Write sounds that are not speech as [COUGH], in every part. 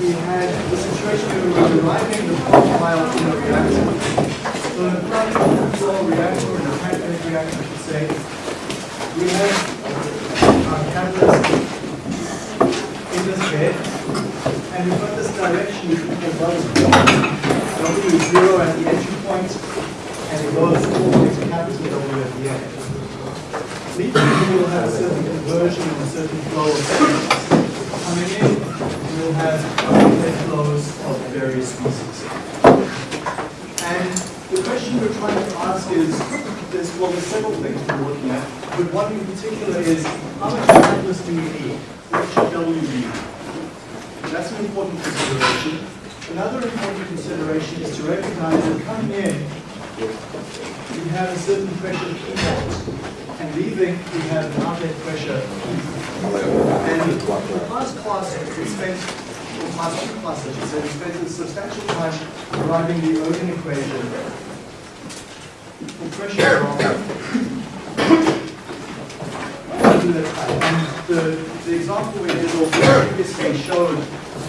we had the situation where we were deriving the profile in a reactor. So in a plug flow reactor, or in a packed bed reactor, I should say, we have uh, our catalyst in this bed, and we've got this direction we can call W is zero at the entry point, and it goes all the way to capital W at the end. Leading will have a certain conversion and a certain flow of coming in, we'll have outlet flows of various species. And the question we're trying to ask is, there's, well, there's several things we're looking at, but one in particular is, how much catalyst do we need? What should W be? That's an important consideration. Another important consideration is to recognize that coming in, we have a certain pressure naught, and leaving, we have an outlet pressure and in the last class, we spent, or class two class, I should we a substantial time deriving the Ergun equation for pressure. And the, example we did also previously showed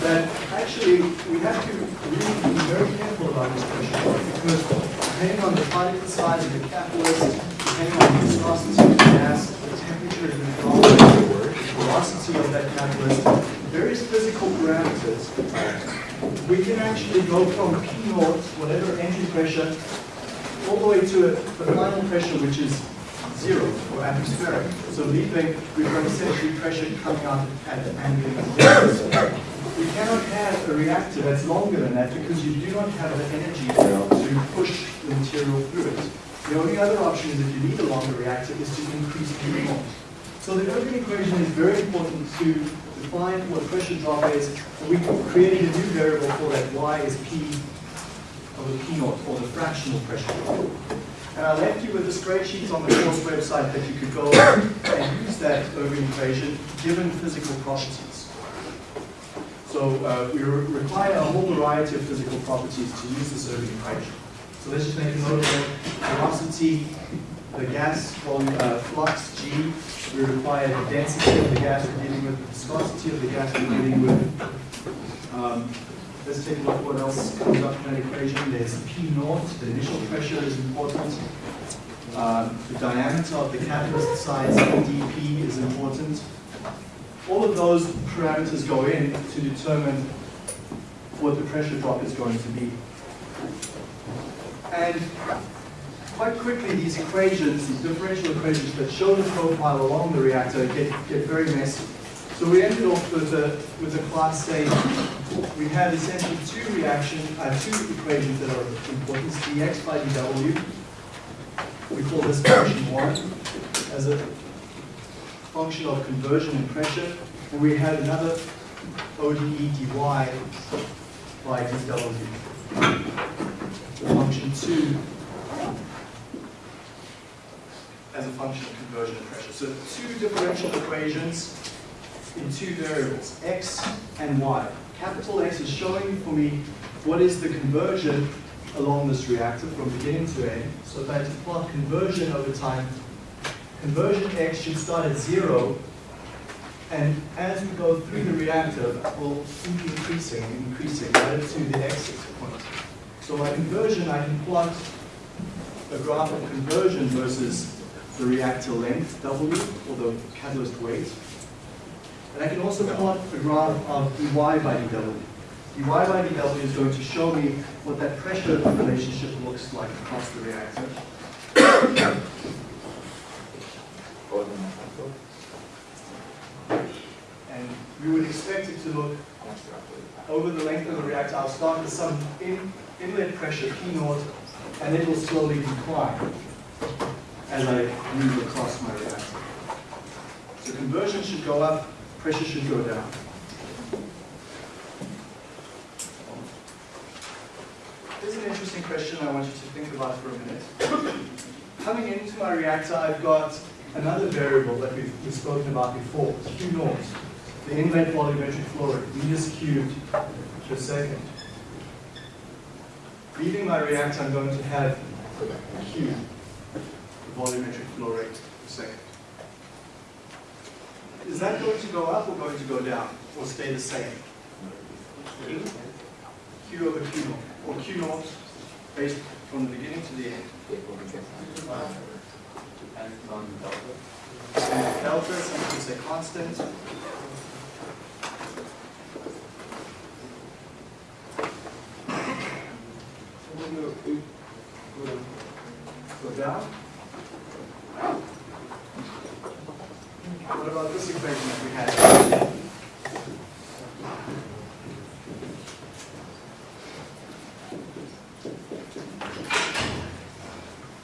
that actually we have to be very careful about this pressure because depending on the particle size of the catalyst, depending on of the gas, the temperature the environment, the velocity of that catalyst, various physical parameters, we can actually go from P naught, whatever entry pressure, all the way to a, the final pressure, which is zero or atmospheric. So leaving, we've got essentially pressure coming out at angle. We cannot have a reactor that's longer than that because you do not have the energy to push the material through it. The only other option is if you need a longer reactor is to increase P naught. So the Ergun equation is very important to define what pressure drop is. We created a new variable for that y is P over P naught, or the fractional pressure drop. And I left you with the spreadsheets on the course website that you could go [COUGHS] and use that Ergun equation given physical properties. So uh, we re require a whole variety of physical properties to use this Ergun equation. So let's just make a note of it. Velocity, the gas volume, uh, flux G, we require the density of the gas we're dealing with, the viscosity of the gas we're dealing with. Um, let's take a look what else comes up in that equation. There's P naught, the initial pressure is important. Um, the diameter of the catalyst size, dP, is important. All of those parameters go in to determine what the pressure drop is going to be. And quite quickly, these equations, these differential equations that show the profile along the reactor get, get very messy. So we ended off with a, with a class saying we had essentially two reaction, uh, two equations that are important, dx by dw. We call this function one as a function of conversion and pressure. And we had another ODE dy by dw. Function two as a function of conversion and pressure. So two differential equations in two variables, x and y. Capital X is showing for me what is the conversion along this reactor from beginning to end. So if I had to plot conversion over time, conversion X should start at zero, and as we go through the reactor, will keep increasing and increasing right up to the exit point. So my conversion, I can plot a graph of conversion versus the reactor length, W, or the catalyst weight. And I can also plot a graph of dy by dw. dy by dw is going to show me what that pressure relationship looks like across the reactor. And we would expect it to look over the length of the reactor. I'll start with some in, inlet pressure, P naught, and it will slowly decline as I move across my reactor. So conversion should go up, pressure should go down. Here's an interesting question I want you to think about for a minute. [COUGHS] Coming into my reactor, I've got another variable that we've, we've spoken about before, Q naught, the inlet volumetric flow rate, meters cubed per second. Leaving my reactor, I'm going to have Q, volumetric flow rate per second. Is that going to go up or going to go down, or stay the same? Q over Q naught, or Q naught based from the beginning to the end. And delta, some people say constant. Go down. What about this equation that we had?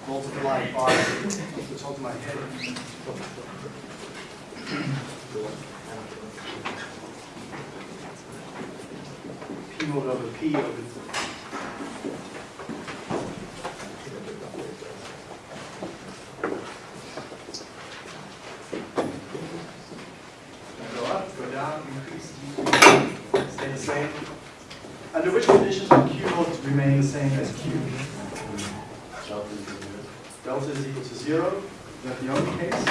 Multiply by the top of my head. P naught over P over Go up, go down, increase, decrease, stay the same. Under which conditions will Q naught remain the same as Q? Delta is equal to zero, is that the only case?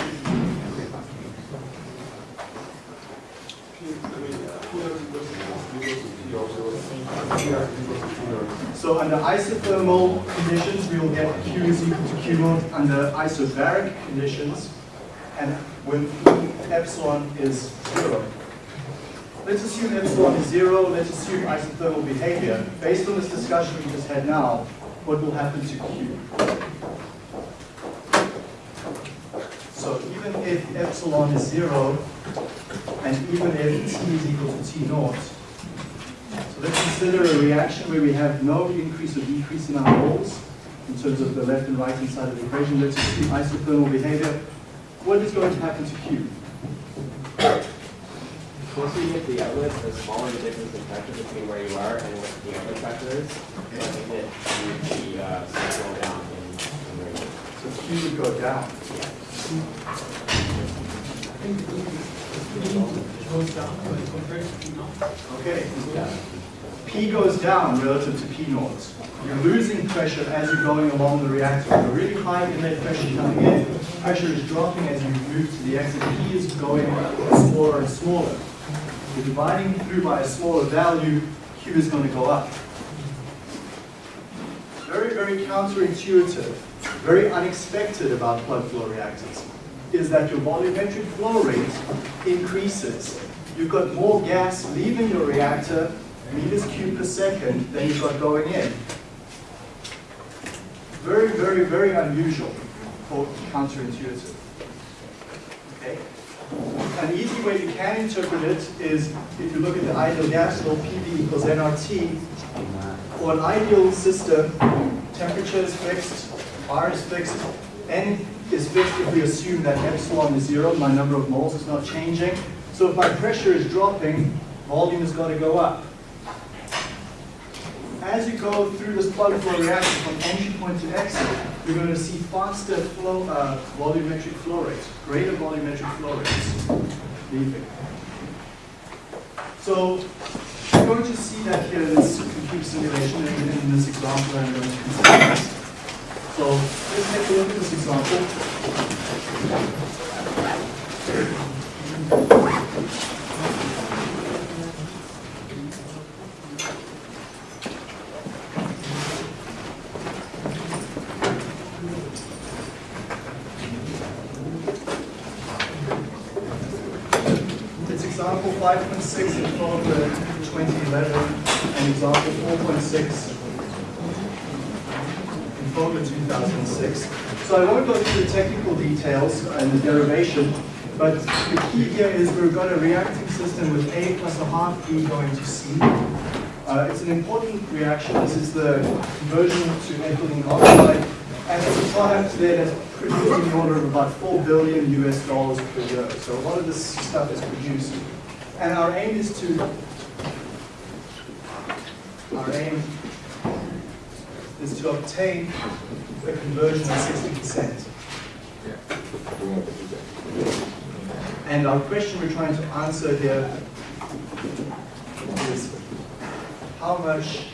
So under isothermal conditions, we will get Q is equal to Q naught under isobaric conditions, and when epsilon is zero. Let's assume epsilon is zero, let's assume isothermal behavior. Based on this discussion we just had now, what will happen to Q? So even if epsilon is zero, and even if t is equal to t naught, let's consider a reaction where we have no increase or decrease in our moles in terms of the left and right hand side of the equation. Let's assume isothermal behavior. What is going to happen to Q? Once you get the outlet, the smaller the difference in pressure between where you are and what the outlet pressure is. So I think that you would be uh, slow down in, in rate. So Q would go down. Okay. P goes down relative to P naught. You're losing pressure as you're going along the reactor. A really high inlet pressure coming in, pressure is dropping as you move to the exit. P is going smaller and smaller. You're dividing through by a smaller value, Q is going to go up. Very, very counterintuitive, very unexpected about plug flow reactors is that your volumetric flow rate increases. You've got more gas leaving your reactor, meters cubed per second, than you've got going in. Very, very, very unusual for counterintuitive. Okay? An easy way you can interpret it is if you look at the ideal gas law, PV equals nRT. For an ideal system, temperature is fixed, R is fixed, N is fixed if we assume that epsilon is zero, my number of moles is not changing. So if my pressure is dropping, volume is going to go up. As you go through this plug flow reaction from entry point to exit, you're going to see faster flow, uh, volumetric flow rates, greater volumetric flow rates leaving. So you're going to see that here in this computer simulation and in this example I'm going to consider. So let's take a look at this example. It's example 5.6 in Fogler 2011 and example 4.6 in Fogler 2006. So I won't go through the technical details and the derivation, but the key here is we've got a reacting system with A plus a half B going to C. Uh, it's an important reaction. This is the conversion to ethylene oxide, and it's a product there that's produced in the order of about 4 billion US dollars per year. So a lot of this stuff is produced. And our aim is to, our aim is to obtain a conversion of 60%. And our question we're trying to answer here is how much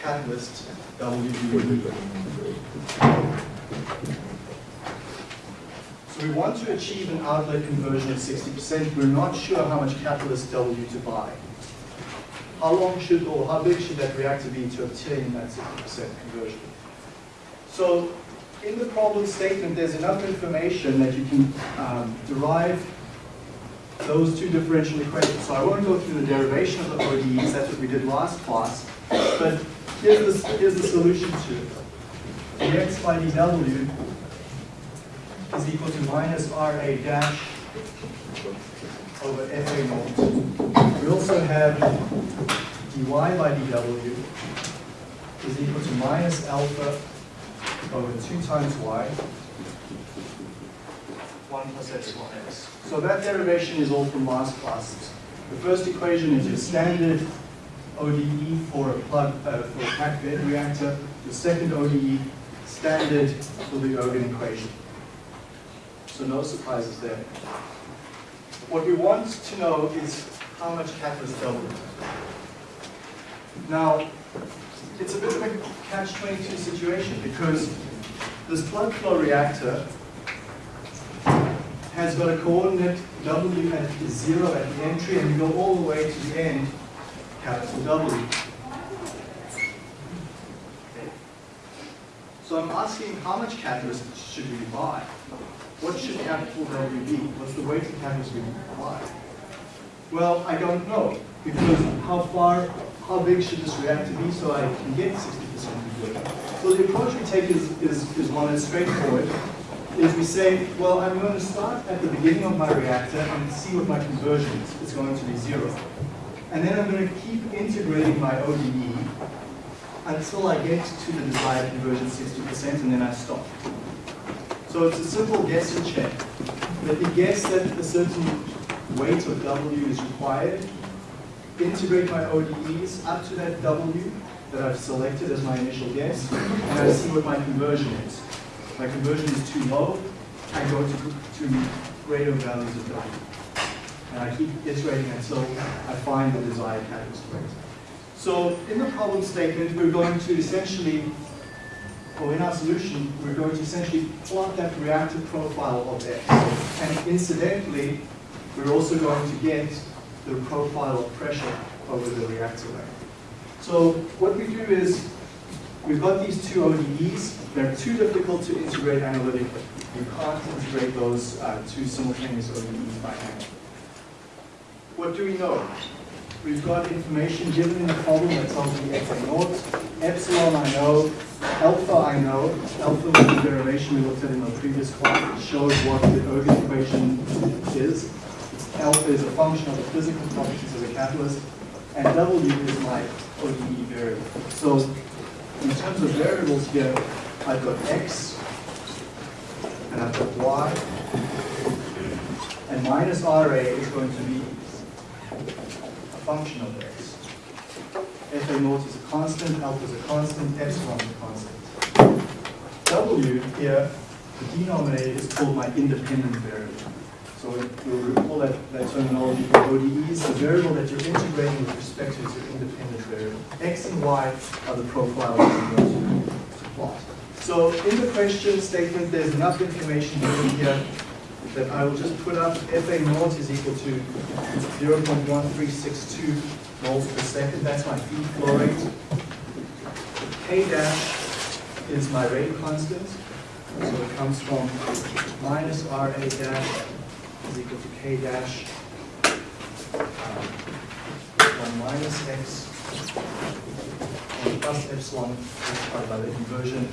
catalyst W do you need? So we want to achieve an outlet conversion of 60%. We're not sure how much catalyst W to buy. how long should, or how big should that reactor be to obtain that 60% conversion? So in the problem statement, there's enough information that you can um, derive those two differential equations. So I won't go through the derivation of the ODEs, that's what we did last class, but here's the, here's the solution to it. dx by dw is equal to minus RA dash over FA naught. We also have dy by dw is equal to minus alpha over 2 times y, 1 plus epsilon x. So that derivation is all from last class. The first equation is your standard ODE for a plug uh, for a packed bed reactor. The second ODE standard for the Ergun equation. So no surprises there. What we want to know is how much catalyst double. Now, it's a bit of a catch-22 situation because this plug flow reactor has got a coordinate W at zero at the entry and you go all the way to the end, capital W. So I'm asking how much catalyst should we buy? What should capital W be? What's the weighted catalyst we buy? Well, I don't know because how far, how big should this reactor be so I can get 60% conversion? So the approach we take is, is, is one that's straightforward is we say, well, I'm going to start at the beginning of my reactor and see what my conversion is. It's going to be zero. And then I'm going to keep integrating my ODE until I get to the desired conversion 60% and then I stop. So it's a simple guess and check. Let me guess that a certain weight of W is required, integrate my ODEs up to that W that I've selected as my initial guess, and I see what my conversion is my conversion is too low, I go to, to greater values of W. And I keep iterating until I find the desired catalyst rate. So in the problem statement, we're going to essentially, or in our solution, we're going to essentially plot that reactive profile of X. And incidentally, we're also going to get the profile of pressure over the reactor. So what we do is, we've got these two ODEs, they're too difficult to integrate analytically. You can't integrate those uh, two simultaneous ODEs by hand. What do we know? We've got information given in the problem that tells me x a naught, epsilon I know, alpha I know. Alpha was the derivation we looked at in the previous class. It shows what the Ergun equation is. Alpha is a function of the physical properties of the catalyst, and W is my ODE variable. So in terms of variables here, I've got x, and I've got y, and minus RA is going to be a function of x. FA naught is a constant, alpha is a constant, epsilon is a constant. W here, the denominator is called my independent variable. So you'll recall that, that terminology for ODEs. The variable that you're integrating with respect to is your independent variable. X and Y are the profiles going to, to plot. So in the question statement, there's enough information given here that I will just put up FA naught is equal to 0.1362 moles per second. That's my feed flow rate. K dash is my rate constant. So it comes from minus RA dash is equal to K dash um, 1 minus X plus epsilon multiplied by the inversion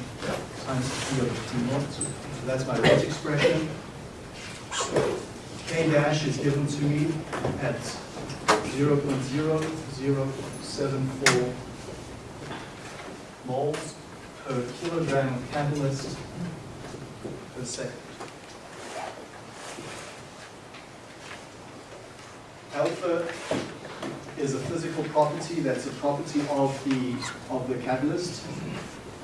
times P over T naught. So that's my rate expression. K dash is given to me at 0.0074 moles per kilogram of catalyst per second. Alpha is a physical property that's a property of the of the catalyst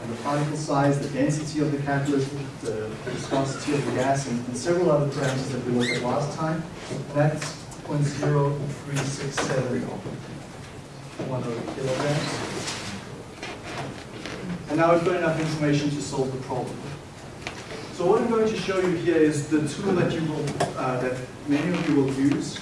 and the particle size, the density of the catalyst, the viscosity of the gas, and, and several other parameters that we looked at last time. That's 0.0367 one kilograms. And now we've got enough information to solve the problem. So what I'm going to show you here is the tool that you will, uh, that many of you will use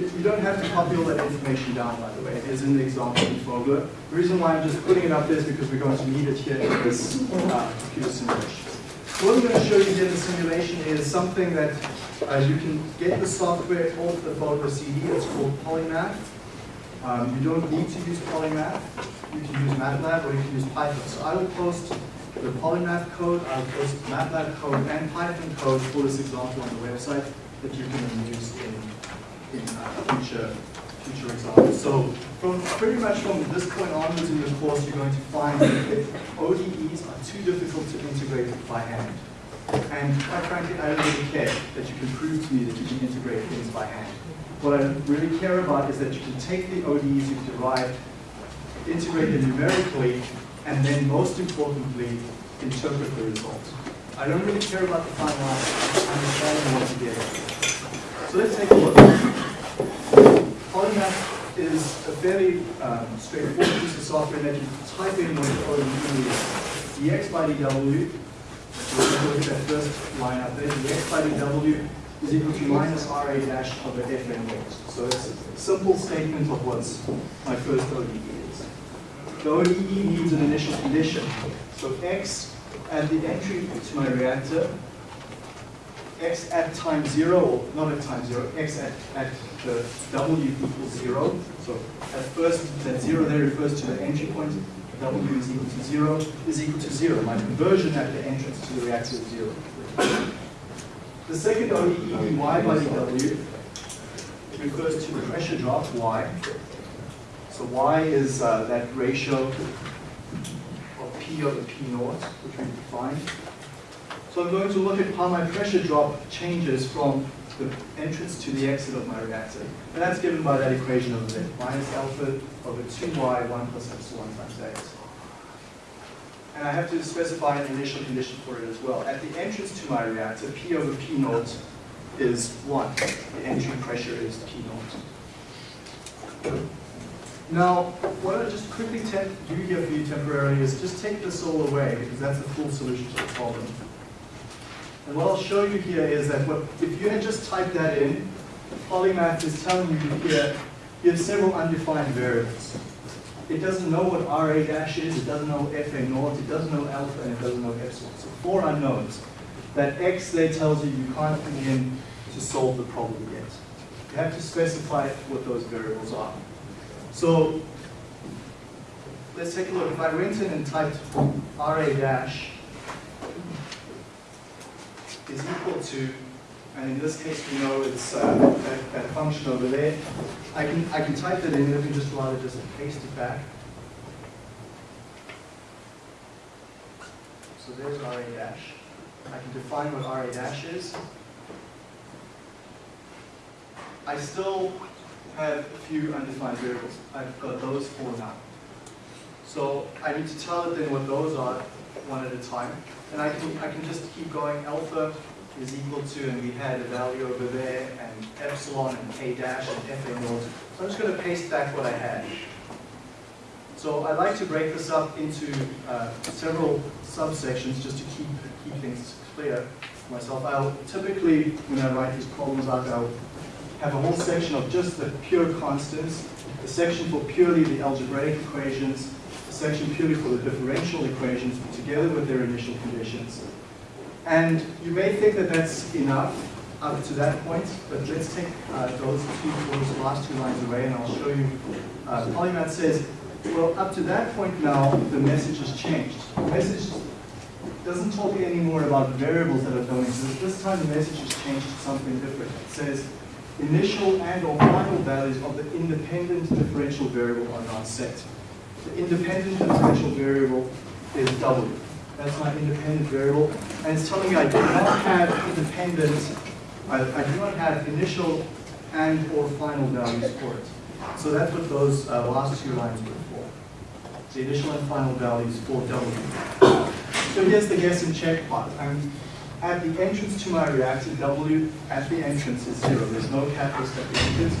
You, don't have to copy all that information down, by the way. It is in the example in Fogler. The reason why I'm just putting it up there is because we're going to need it here in this uh, computer simulation. So what I'm going to show you here in the simulation is something that uh, you can get the software off the Fogler CD. It's called Polymath. Um, you don't need to use Polymath. You can use MATLAB or you can use Python. So I will post the Polymath code, I'll post MATLAB code and Python code for this example on the website that you can use in, in uh, future, future examples. So from pretty much from this point onwards in the course, you're going to find that ODEs are too difficult to integrate by hand. And quite frankly, I don't really care that you can prove to me that you can integrate things by hand. What I really care about is that you can take the ODEs you've derived, integrate them numerically, and then most importantly, interpret the results. I don't really care about the final answer, understanding what you get. So let's take a look. Polymath is a fairly um, straightforward piece of software that you type in what the ODE is. dx by dw, look at that first line up there, dx by dw is equal to minus ra dash over fn weight. So it's a simple statement of what my first ODE is. The ODE needs an initial condition. So x at the entry to my reactor, x at time zero, or not at time zero, x at, at the w equals zero. So at first, that zero there refers to the entry point, w is equal to zero, is equal to zero. My conversion at the entrance to the reactor is zero. The second ODE, dy by dw, refers to the pressure drop, y. So y is uh, that ratio of P over P naught, which we defined. So I'm going to look at how my pressure drop changes from the entrance to the exit of my reactor. And that's given by that equation over there, minus alpha over 2y, 1 plus epsilon times x. And I have to specify an initial condition for it as well. At the entrance to my reactor, P over P naught is 1. The entry pressure is P naught. Now, what I just quickly do here for you temporarily is just take this all away, because that's the full solution to the problem. And what I'll show you here is that what, if you had just typed that in, Polymath is telling you here, you have several undefined variables. It doesn't know what RA dash is, it doesn't know FA naught, it doesn't know alpha, and it doesn't know epsilon. So four unknowns. That X there tells you you can't begin to solve the problem yet. You have to specify what those variables are. So let's take a look. If I went in and typed RA dash is equal to, and in this case we know it's uh, that, that, function over there. I can I can type that in. Let me just rather just paste it back. So there's RA dash. I can define what RA dash is. I still have a few undefined variables. I've got those four now. So I need to tell it then what those are one at a time. And I can, I can just keep going. Alpha is equal to, and we had a value over there, and epsilon and k dash and fa naught. So I'm just going to paste back what I had. So I like to break this up into uh, several subsections just to keep, keep things clear for myself. I'll typically, when I write these problems out, I'll have a whole section of just the pure constants, a section for purely the algebraic equations, a section purely for the differential equations together with their initial conditions. And you may think that that's enough up to that point, but let's take uh, those two, those last two lines away and I'll show you. Uh, Polymath says, well, up to that point now, the message has changed. The message doesn't talk anymore about variables that don't exist. This time the message has changed to something different. It says, initial and or final values of the independent differential variable are not set. The independent differential variable is W. That's my independent variable. And it's telling me I do not have independent, I, I do not have initial and or final values for it. So that's what those uh, last two lines were for. The initial and final values for W. So here's the guess and check part. I'm at the entrance to my reactor, W at the entrance is zero. There's no catalyst at the entrance.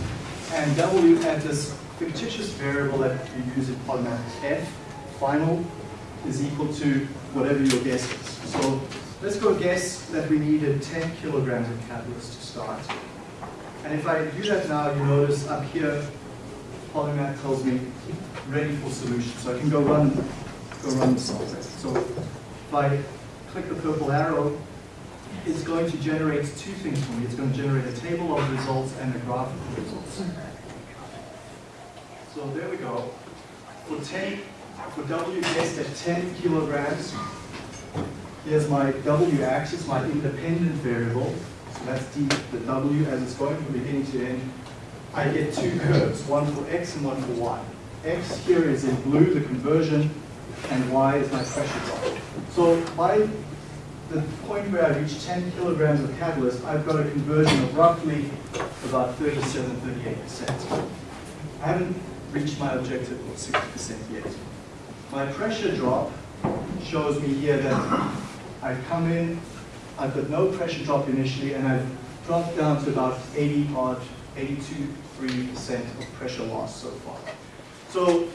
And W at this fictitious variable that you use in Polymath F, final, is equal to whatever your guess is. So let's go guess that we needed 10 kilograms of catalyst to start. And if I do that now, you notice up here, Polymath tells me ready for solution. So I can go run, go run the software. So if I click the purple arrow, it's going to generate two things for me. It's going to generate a table of results and a graph of results. So there we go. For 10, for W guessed at 10 kilograms, here's my W axis, my independent variable. So that's D, the W as it's going from beginning to end. I get two curves, one for X and one for Y. X here is in blue, the conversion, and Y is my pressure drop. So by the point where I reach 10 kilograms of catalyst, I've got a conversion of roughly about 37, 38%. I haven't reached my objective of 60% yet. My pressure drop shows me here that I've come in, I've got no pressure drop initially, and I've dropped down to about 80 odd, 82, 3% of pressure loss so far. So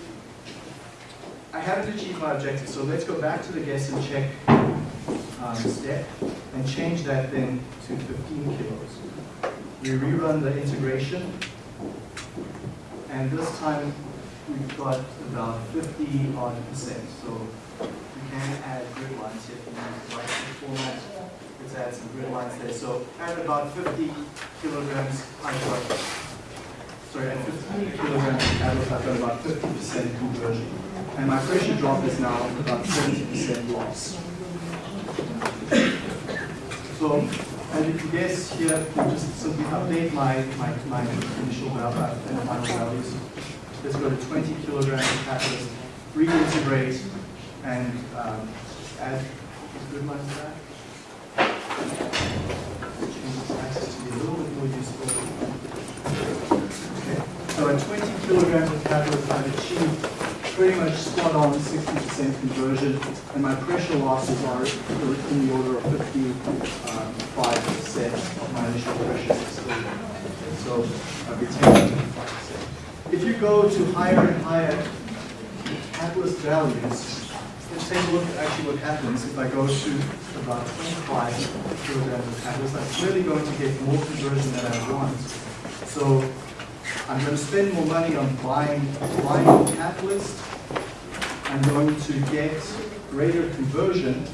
I haven't achieved my objective, so let's go back to the guess and check um, step and change that then to 15 kilos. We rerun the integration, and this time we've got about 50 odd percent. So we can add grid lines here if you use the format. Let's add some grid lines there. So at about 50 kilograms, I've got, sorry, at 15 kilograms I've got about 50% conversion. And my pressure drop is now about 70% loss. So, as you guess here, we just simply update my, my, my initial value and final values. Let's go to 20 kilograms of catalyst, reintegrate, and um, add good lines to that. A so at 20 kilograms of catalyst, I've achieved pretty much spot on 60% conversion, and my pressure losses are in the order of 55% um, of my initial pressure. So I've retained 55%. If you go to higher and higher catalyst values, let's take a look at actually what happens if I go to about 25 kilograms of catalyst. I'm clearly going to get more conversion than I want. So I'm going to spend more money on buying, buying catalyst. I'm going to get greater conversion.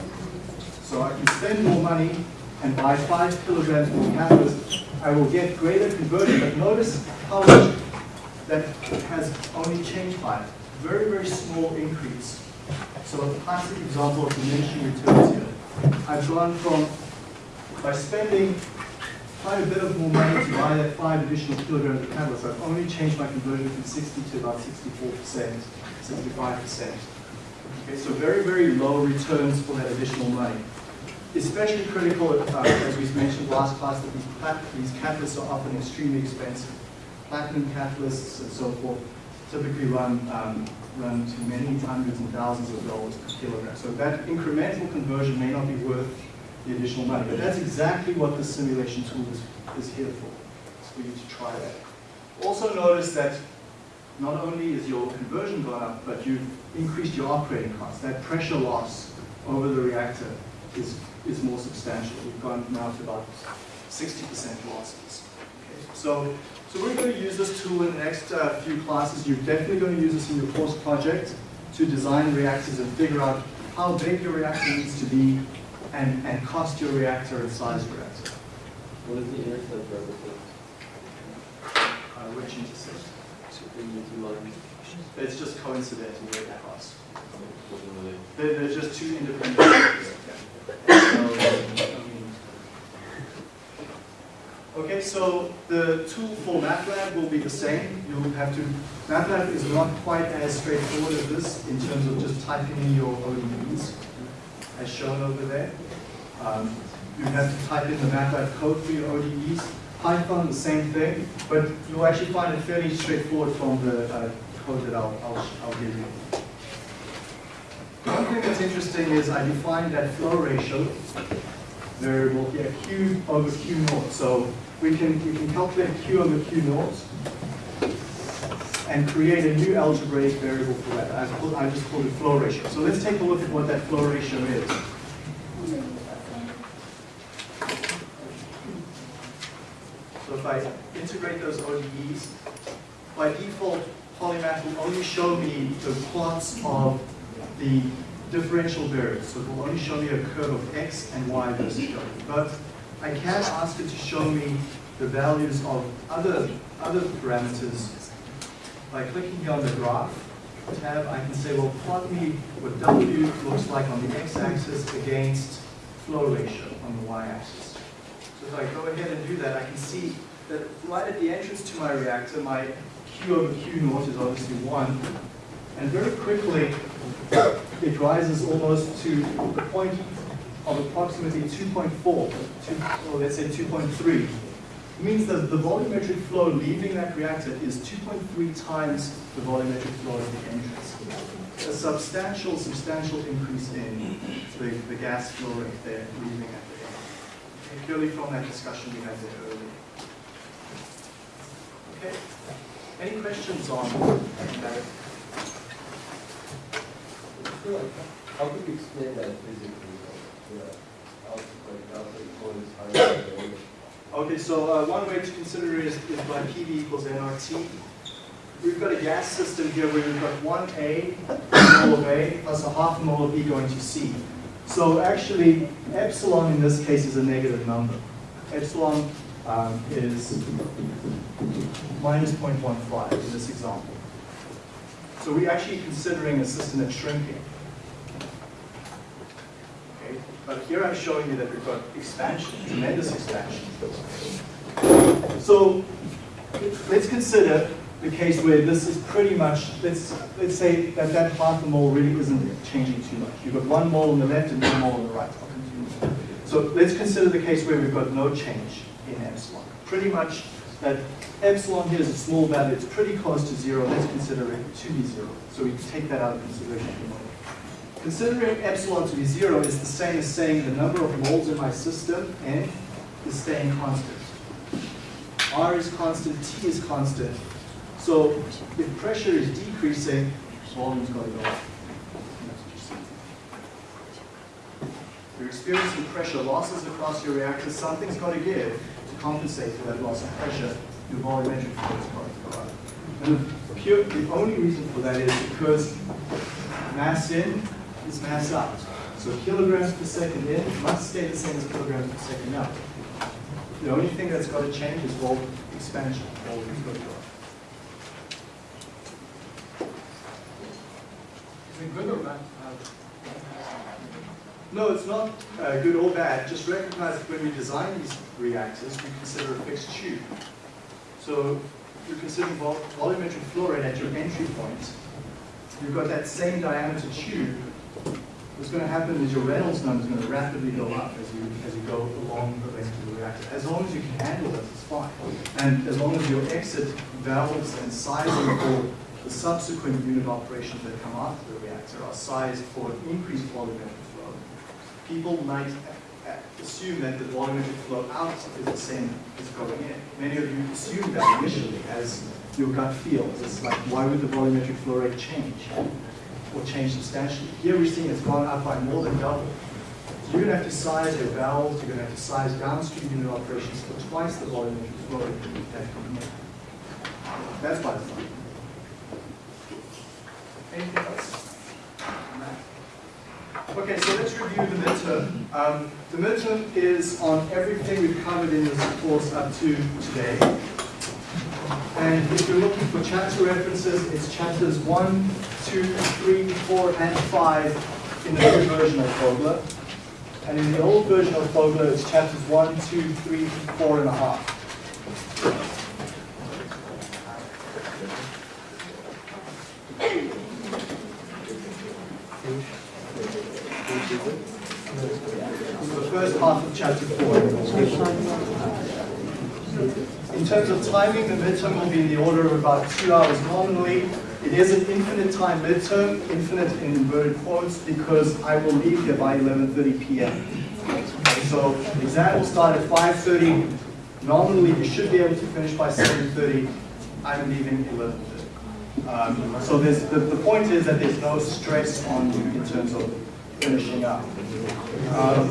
So I can spend more money and buy five kilograms more catalyst. I will get greater conversion, but notice how much that has only changed by. Very, very small increase. So a classic example of diminishing returns here. I've gone from, by spending quite a bit of more money to buy that five additional kilograms of catalyst. I've only changed my conversion from 60 to about 64%, 65%. Okay, so very, very low returns for that additional money. Especially critical, uh, as we mentioned last class, that these, these catalysts are often extremely expensive. Platinum catalysts and so forth typically run, um, run to many hundreds and thousands of dollars per kilogram. So that incremental conversion may not be worth the additional money. But that's exactly what the simulation tool is, is here for. For you to try that. Also notice that not only is your conversion gone up, but you've increased your operating costs. That pressure loss over the reactor is, is more substantial. We've gone now to about 60% losses. Okay, so, so we're going to use this tool in the next uh, few classes. You're definitely going to use this in your course project to design reactors and figure out how big your reactor needs to be and, and cost your reactor and size your reactor. What is the intercept represent? Uh, which intercept? In? It's just coincidental with the cost. Wasn't really. There, there's just two independent. factors. So, I mean- Okay, so the tool for MATLAB will be the same. You'll have to, MATLAB is not quite as straightforward as this in terms of just typing in your ODEs, as shown over there. Um, you have to type in the MATLAB code for your ODEs. Python, the same thing, but you'll actually find it fairly straightforward from the uh, code that I'll, I'll, I'll give you. One thing that's interesting is I defined that flow ratio variable here, Q over Q naught. So we can, we can calculate Q over Q naught and create a new algebraic variable for that. I, I just called it flow ratio. So let's take a look at what that flow ratio is. If I, integrate those ODEs. By default, Polymath will only show me the plots of the differential variables. So it will only show me a curve of x and y versus w. But I can ask it to show me the values of other, other parameters. By clicking here on the graph tab, I can say, well, plot me what w looks like on the x-axis against flow ratio on the y-axis. So if I go ahead and do that, I can see that right at the entrance to my reactor, my Q over Q naught is obviously 1. And very quickly, it rises almost to the point of approximately 2.4, two- or let's say 2.3. It means that the volumetric flow leaving that reactor is 2.3 times the volumetric flow at the entrance. A substantial, substantial increase in the, the gas flow rate there leaving at the end. Okay, Purely from that discussion we had there earlier. Okay, any questions on that? How do you explain that physically? The out, like, outside flow is higher than the inlet? Okay, so uh, one way to consider it is, is by PV equals nRT. We've got a gas system here where we've got one A, mole of A, plus a half mole of B going to C. So actually, epsilon in this case is a negative number. Epsilon um, is minus 0.15 in this example. So we're actually considering a system that's shrinking. Okay, but here I'm showing you that we've got expansion, tremendous expansion. So let's consider the case where this is pretty much, let's, let's say that that half a mole really isn't changing too much. You've got one mole on the left and one mole on the right. So let's consider the case where we've got no change. Pretty much that epsilon here is a small value, it's pretty close to zero. Let's consider it to be zero. So we take that out of consideration for the moment. Considering epsilon to be zero is the same as saying the number of moles in my system, N, is staying constant. R is constant, T is constant. So if pressure is decreasing, volume's got to go up. You're experiencing pressure losses across your reactor, something's got to give compensate for that loss of pressure. Your volumetric flow is going to go up. And the, pure, the only reason for that is because mass in is mass out. So kilograms per second in must stay the same as kilograms per second out. The only thing that's got to change is wall expansion. Go up. Is it good or bad? No, it's not uh, good or bad. Just recognize that when we design these reactors, we consider a fixed tube. So you're considering vol volumetric flow rate at your entry point. You've got that same diameter tube. What's going to happen is your Reynolds number is going to rapidly go up as you as you go along the length of the reactor. As long as you can handle it, it's fine. And as long as your exit valves and sizing for the subsequent unit operations that come after the reactor are sized for increased volumetric people might a- assume that the volumetric flow out is the same as going in. Many of you assume that initially as your gut feels. It's like, why would the volumetric flow rate change or change substantially? Here we're seeing it's gone up by more than double. So you're going to have to size your valves, you're going to have to size downstream unit operations for twice the volumetric flow rate that you. That's by design. Anything? Okay, so let's review the midterm. Um, the midterm is on everything we've covered in this course up to today. And if you're looking for chapter references, it's chapters 1, 2, 3, 4, and 5 in the new version of Fogler. And in the old version of Fogler, it's chapters 1, 2, 3, 4 and a half. This is the first 4. In terms of timing, the midterm will be in the order of about two hours nominally. It is an infinite time midterm, infinite in inverted quotes, because I will leave here by 11.30 p.m. So exam will start at 5.30. Nominally, you should be able to finish by 7.30. I'm leaving 11.30. Um, so the, the point is that there's no stress on you in terms of finishing up. Um,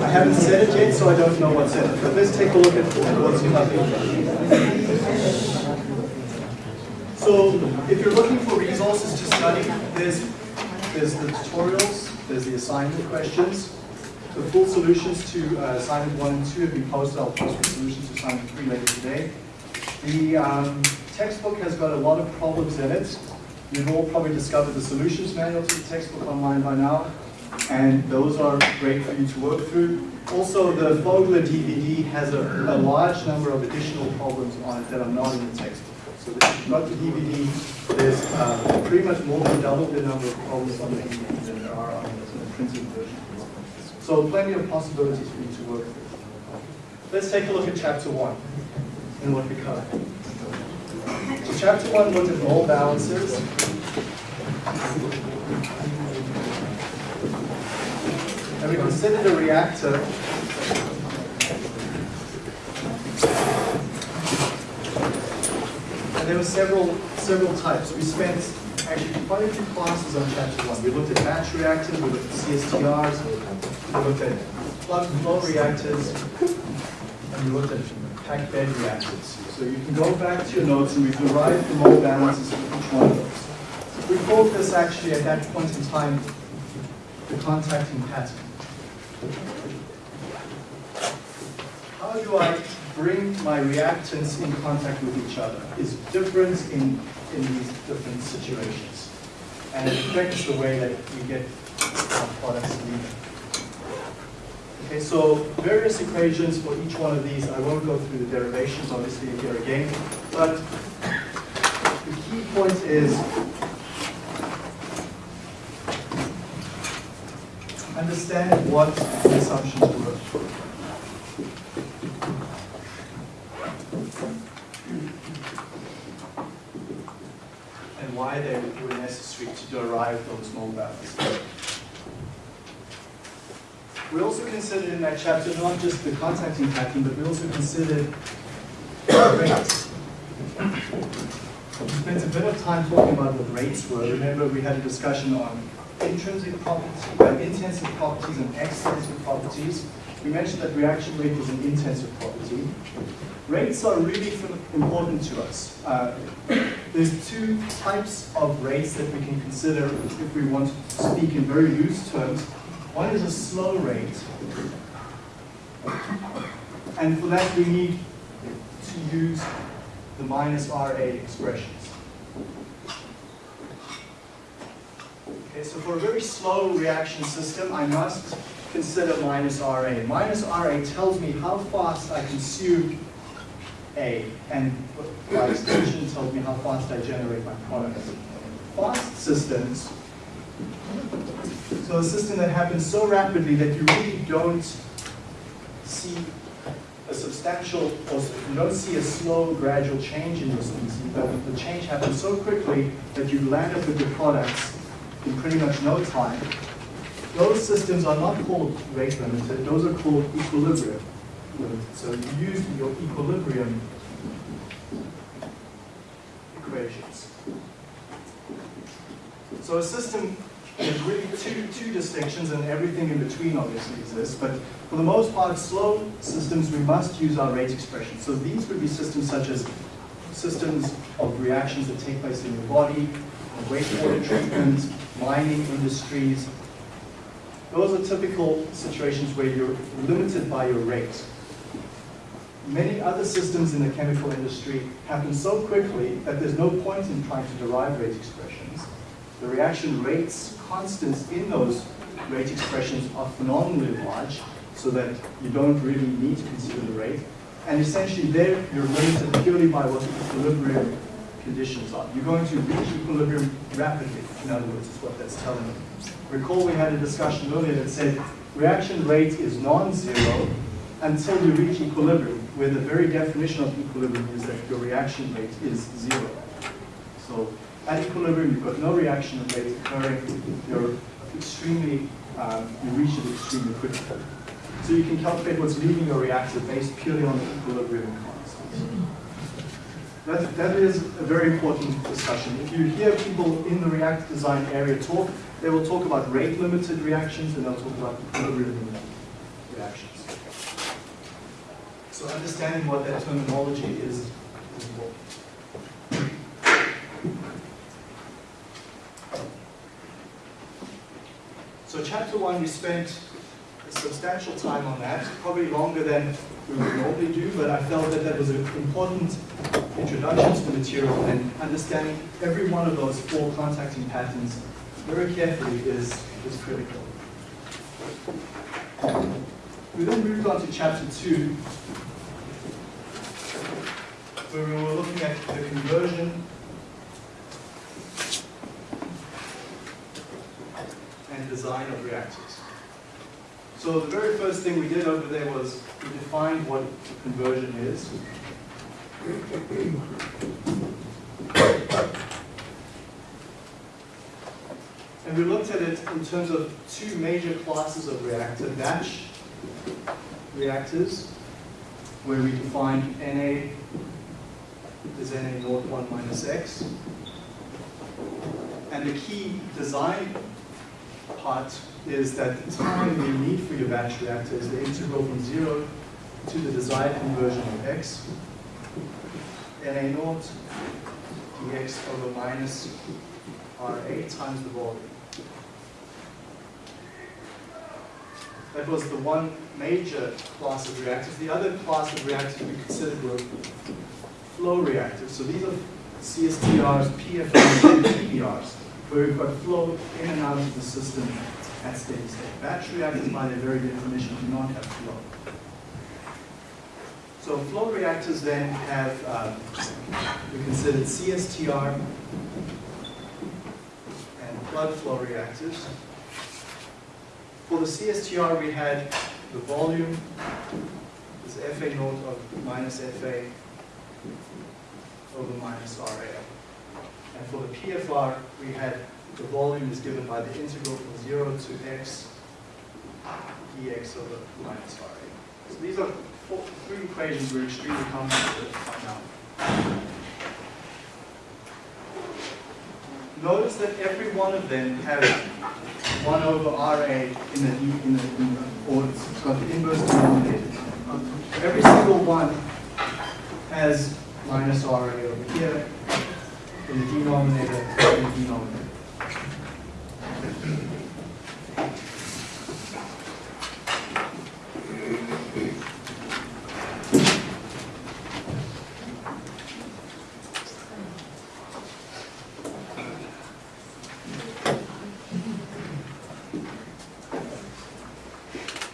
I haven't said it yet, so I don't know what's in it, but let's take a look at what's in coming. So if you're looking for resources to study, there's, there's the tutorials, there's the assignment questions, the full solutions to uh, assignment one and two have been posted. I'll post the solutions to assignment three later today. The um, textbook has got a lot of problems in it. You've all probably discovered the solutions manual to the textbook online by now, and those are great for you to work through. Also, the Fogler DVD has a, a large number of additional problems on it that are not in the textbook. So if you've got the DVD, there's uh, pretty much more than double the number of problems on the DVD than there are on the printed version. So plenty of possibilities for you to work through. Let's take a look at chapter one and what we cover. So chapter one looked at mole balances. And we considered a reactor And there were several, several types. We spent actually quite a few classes on chapter one. We looked at batch reactors, we looked at CSTRs, we looked at plug flow reactors, and we looked at packed bed reactors. So you can go back to your notes and we've derived the mole balances for each one of those. We called this actually at that point in time the contacting pattern. How do I bring my reactants in contact with each other is different in, in these different situations. And it affects the way that we get products leaving. Okay, so various equations for each one of these. I won't go through the derivations obviously here again, but the key point is understand what the assumptions were. and why they were necessary to derive those mole balances. We also considered in that chapter not just the contacting pattern, but we also considered rates. We spent a bit of time talking about what rates were. Remember, we had a discussion on intrinsic properties, uh, intensive properties and extensive properties. We mentioned that reaction rate was an intensive property. Rates are really important to us. Uh, there's two types of rates that we can consider if we want to speak in very loose terms. One is a slow rate. And for that we need to use the minus RA expressions. Okay, so for a very slow reaction system, I must consider minus RA. Minus RA tells me how fast I consume A, and by extension tells me how fast I generate my product. Fast systems, so a system that happens so rapidly that you really don't see a substantial, or you don't see a slow, gradual change in your species, but the change happens so quickly that you land up with your products in pretty much no time. Those systems are not called rate limited, those are called equilibrium limited. So you use your equilibrium equations. So a system has really two, two distinctions and everything in between obviously exists, but for the most part, slow systems, we must use our rate expression. So these would be systems such as systems of reactions that take place in your body, wastewater treatment, mining industries. Those are typical situations where you're limited by your rate. Many other systems in the chemical industry happen so quickly that there's no point in trying to derive rate expressions. The reaction rates, constants in those rate expressions are phenomenally large, so that you don't really need to consider the rate. And essentially there, you're limited purely by what the equilibrium conditions are. You're going to reach equilibrium rapidly, in other words, is what that's telling you. Recall we had a discussion earlier that said reaction rate is non-zero until you reach equilibrium, where the very definition of equilibrium is that your reaction rate is zero. So at equilibrium, you've got no reaction rate occurring. You're extremely, um, you reach it extremely quickly. So you can calculate what's leaving your reactor based purely on the equilibrium constants. That, that is a very important discussion. If you hear people in the reactor design area talk, They will talk about rate-limited reactions, and they'll talk about equilibrium reactions. So understanding what that terminology is, is important. So chapter one, we spent a substantial time on that, probably longer than we would normally do, but I felt that that was an important introduction to material and understanding every one of those four contacting patterns very carefully is, is critical. We then moved on to chapter two, where we were looking at the conversion and design of reactors. So the very first thing we did over there was we defined what conversion is. And we looked at it in terms of two major classes of reactor, batch reactors, where we defined Na is Na naught 1 minus x. And the key design part is that the time you need for your batch reactor is the integral from 0 to the desired conversion of x, Na naught dx over minus Ra times the volume. That was the one major class of reactors. The other class of reactors we considered were flow reactors. So these are CSTRs, PFRs, and PBRs, where we've got flow in and out of the system at steady state. Batch reactors, by their very definition, do not have flow. So flow reactors then have, um, we considered CSTR and plug flow reactors. For the CSTR, we had the volume is FA naught of minus FA over minus RA. And for the PFR, we had the volume is given by the integral from 0 to x dx over minus RA. So these are three equations we're extremely comfortable with right now. Notice that every one of them has 1 over RA in the, in the, in the or it's got the inverse denominator. Every single one has minus RA over here in the denominator and the denominator.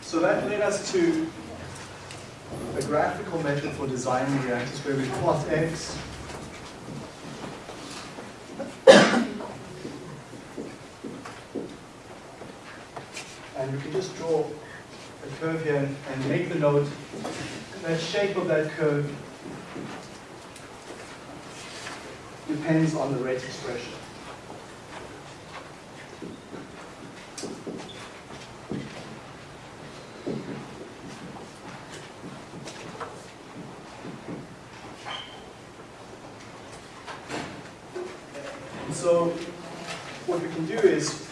So that led us to a graphical method for designing reactors where we plot x and you can just draw a curve here and- and make the note that shape of that curve depends on the rate expression. And so what we can do is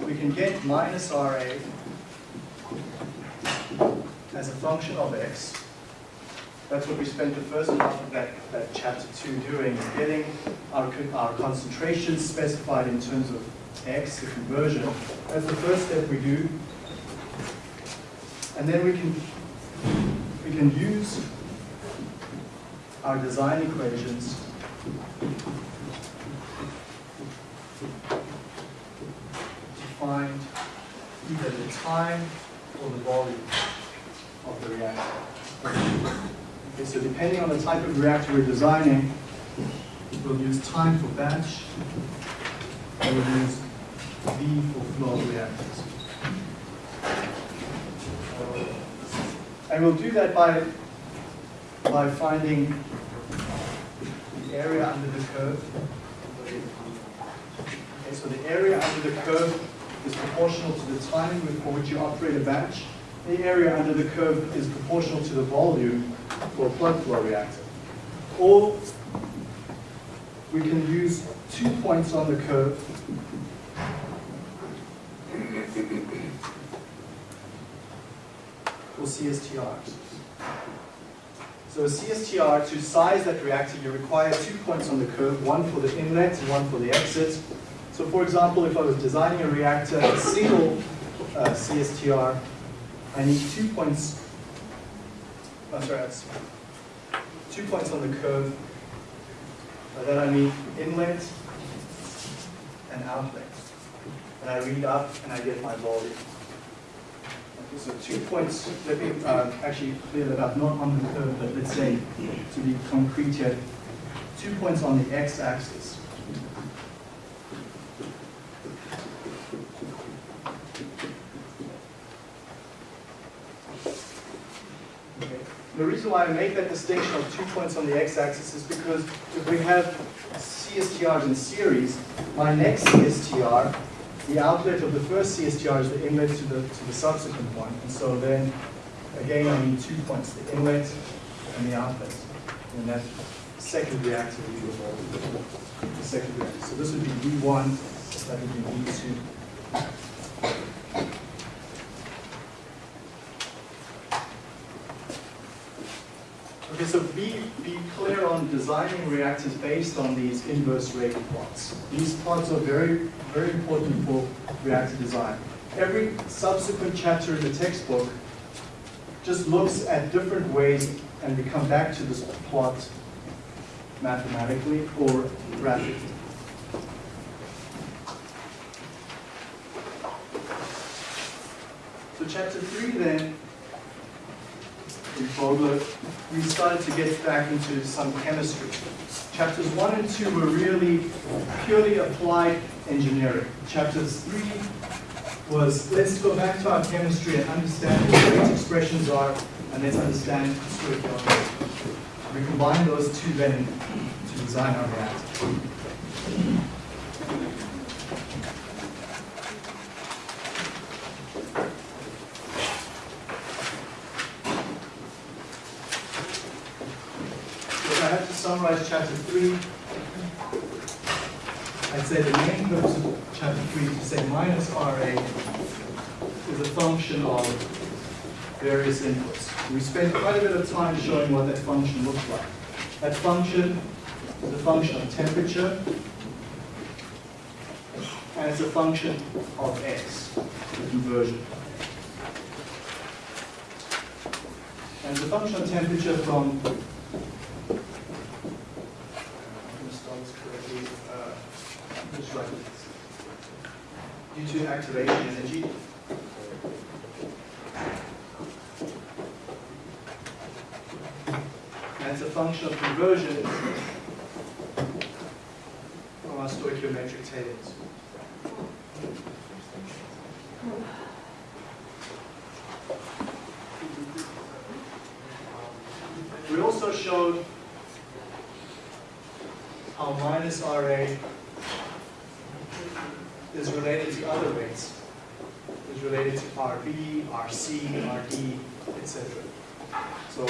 we can get minus RA as a function of x. That's what we spent the first half of that, that chapter two doing, is getting our, our concentrations specified in terms of x, the conversion. That's the first step we do. And then we can, we can use our design equations to find either the time or the volume of the reactor. Okay, so depending on the type of reactor we're designing, we'll use time for batch, and we'll use V for flow reactors. And we'll do that by, by finding the area under the curve. Okay, so the area under the curve is proportional to the time for which you operate a batch. The area under the curve is proportional to the volume for a plug flow reactor. Or we can use two points on the curve for CSTR. So a CSTR, to size that reactor, you require two points on the curve, one for the inlet and one for the exit. So for example, if I was designing a reactor, a single uh, CSTR, I need two points I'm sorry, that's two points on the curve. Uh, then I mean inlet and outlet. And I read up and I get my volume. Okay, so two points, let me uh, actually clear that up, not on the curve, but let's say, to be concrete here, two points on the x-axis. Okay. The reason why I make that distinction of two points on the x-axis is because if we have CSTRs in series, my next CSTR, the outlet of the first CSTR is the inlet to the, to the subsequent one. And so then, again, I need two points, the inlet and the outlet. And that second reactor will be the second reactor. So this would be V1, that would be V2. Okay, so be, be clear on designing reactors based on these inverse rate plots. These plots are very, very important for reactor design. Every subsequent chapter in the textbook just looks at different ways and we come back to this plot mathematically or graphically. So chapter three then in Fogler, we started to get back into some chemistry. Chapters one and two were really purely applied engineering. Chapters three was let's go back to our chemistry and understand what expressions are, and let's understand stoichiometry. We combine those two then to design our reactor. If I have to summarize chapter three, I'd say the main purpose of chapter three is to say minus RA is a function of various inputs. We spent quite a bit of time showing what that function looks like. That function is a function of temperature, and it's a function of x, the conversion. And it's a function of temperature from I'm gonna start this correctly. Due to activation energy. And it's a function of conversion from our stoichiometric tables. We also showed how minus RA is related to other rates. Is related to RB, RC, RD, etc. So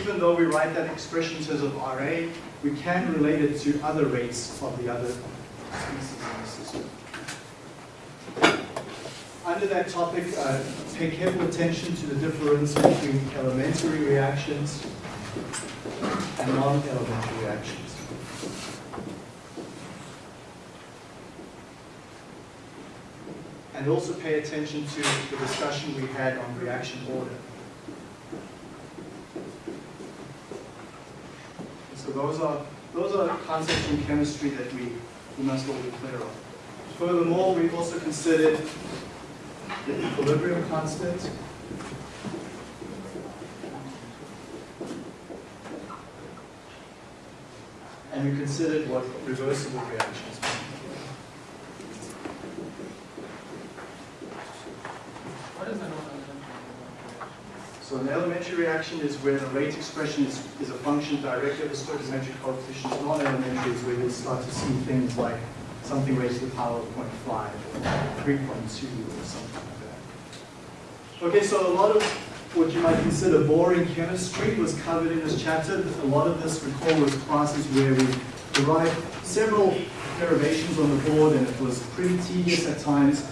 even though we write that expression in terms of RA, we can relate it to other rates of the other species in the system. Under that topic, uh, pay careful attention to the difference between elementary reactions and non-elementary reactions. And also pay attention to the discussion we had on reaction order. So those are, those are concepts in chemistry that we, we must all be clear on. Furthermore, we also considered the equilibrium constant. And we considered what reversible reactions mean. What is the non-elementary? So an elementary reaction is where the rate expression is, is a function directly of the stoichiometric coefficients. Non-elementary is where you start to see things like something raised to the power of 0.5 or 3.2 or something like that. Okay, so a lot of what you might consider boring chemistry was covered in this chapter. A lot of this, recall, was classes where we derived several derivations on the board and it was pretty tedious at times.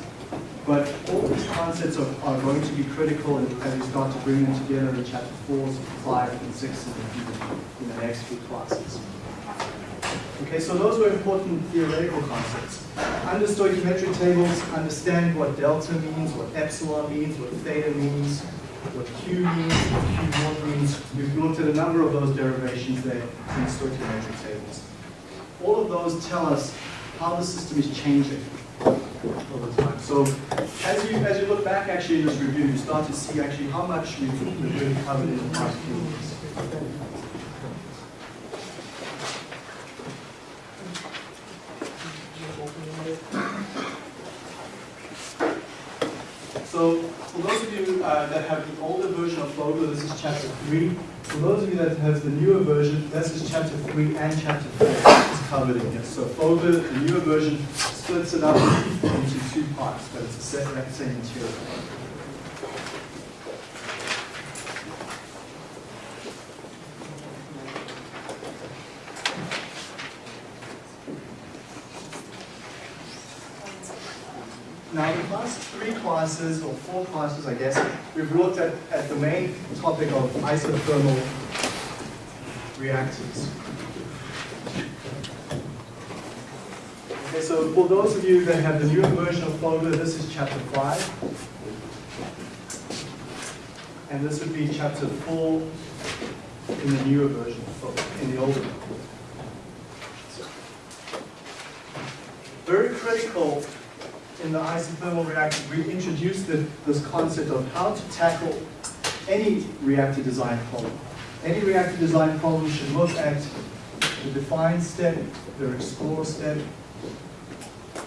But all these concepts are, are going to be critical as we start to bring them together in chapter four, five, and six in the, in the next few classes. Okay, so those were important theoretical concepts. Under stoichiometric tables, understand what delta means, what epsilon means, what theta means, what Q means, what Q naught means. We've looked at a number of those derivations there in stoichiometric tables. All of those tell us how the system is changing time. So as you as you look back actually in this review, you start to see actually how much we've we've really covered in the past few weeks. So for those of you uh, that have the older version of Fogler, this is chapter 3. For those of you that have the newer version, this is chapter 3 and chapter 4 is covered in here. So Fogler, the newer version, splits it up into two parts, but it's the same material. Now, in the last three classes, or four classes, I guess, we've looked at, at the main topic of isothermal reactors. Okay, so for those of you that have the newer version of Fogler, this is chapter 5. And this would be chapter 4 in the newer version of in the older one. Very critical in the isothermal reactor, we introduced the, this concept of how to tackle any reactor design problem. Any reactor design problem should look at the define step, the explore step.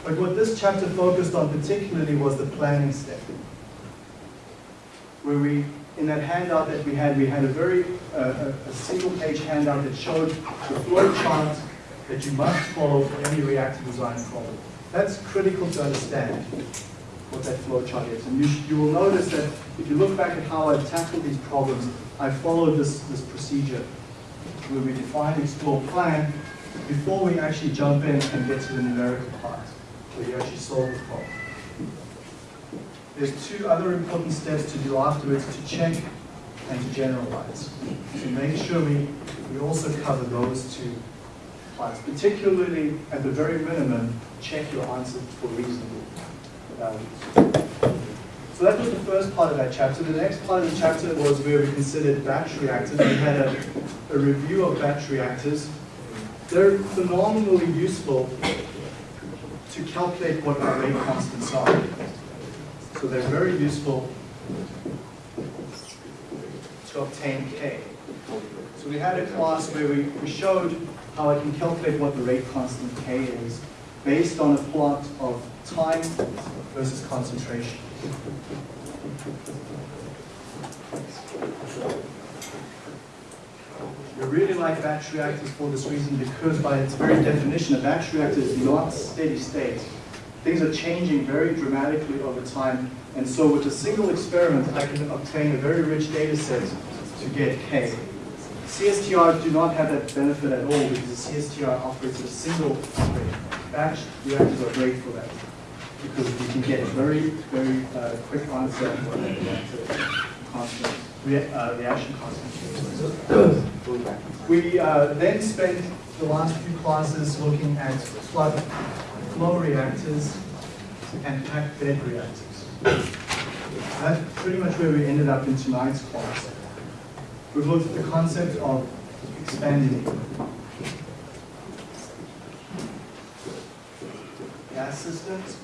But what this chapter focused on particularly was the planning step. Where we, in that handout that we had, we had a very, uh, a, single page handout that showed the flow chart that you must follow for any reactor design problem. That's critical to understand what that flow chart is. And you, you will notice that if you look back at how I've tackled these problems, I followed this, this procedure where we define, explore, plan before we actually jump in and get to the numerical part, where you actually solve the problem. There's two other important steps to do afterwards to check and to generalize. to make sure we, we also cover those two particularly at the very minimum, check your answer for reasonable values. So that was the first part of that chapter. The next part of the chapter was where we considered batch reactors. We had a, a review of batch reactors. They're phenomenally useful to calculate what our rate constants are. So they're very useful to obtain K. So we had a class where we, we showed how I can calculate what the rate constant K is based on a plot of time versus concentration. We really like batch reactors for this reason because by its very definition, a batch reactor is not steady state. Things are changing very dramatically over time. And so with a single experiment, I can obtain a very rich data set to get K. CSTR do not have that benefit at all because the CSTR operates at a single rate. Batch reactors are great for that because we can get a very, very uh, quick answer for that reactor constant, rea- uh, reaction constant. We uh, then spent the last few classes looking at plug flow reactors and packed bed reactors. That's pretty much where we ended up in tonight's class. We've looked at the concept of expanding gas systems.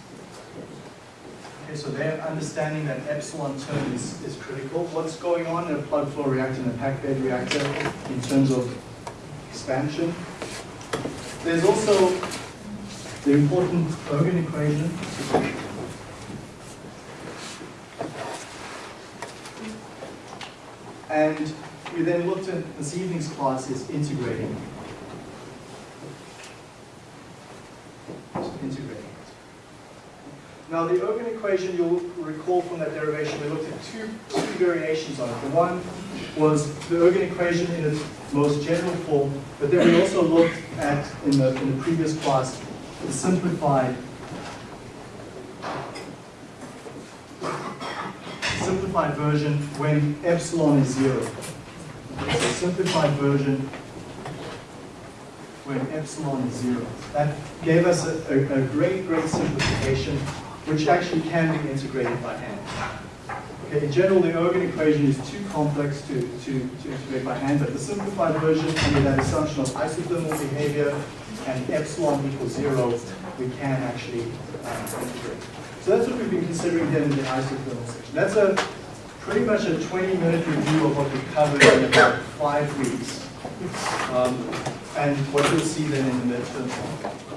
Okay, so they're understanding that epsilon term is, is critical. What's going on in a plug flow reactor and a packed bed reactor in terms of expansion? There's also the important Ergun equation. And we then looked at this evening's class is integrating. Integrating. Now the Ergun equation, you'll recall from that derivation, we looked at two, two variations on it. The one was the Ergun equation in its most general form, but then we also looked at, in the, in the previous class, the simplified simplified version when epsilon is zero. Simplified version when epsilon is zero. That gave us a, a, a great, great simplification, which actually can be integrated by hand. Okay, in general, the Ergun equation is too complex to, to, to integrate by hand, but the simplified version, under that assumption of isothermal behavior and epsilon equals zero, we can actually uh, integrate. So that's what we've been considering here in the isothermal section. That's a pretty much a 20-minute review of what we covered in about five weeks. Um, and what you'll see then in the midterm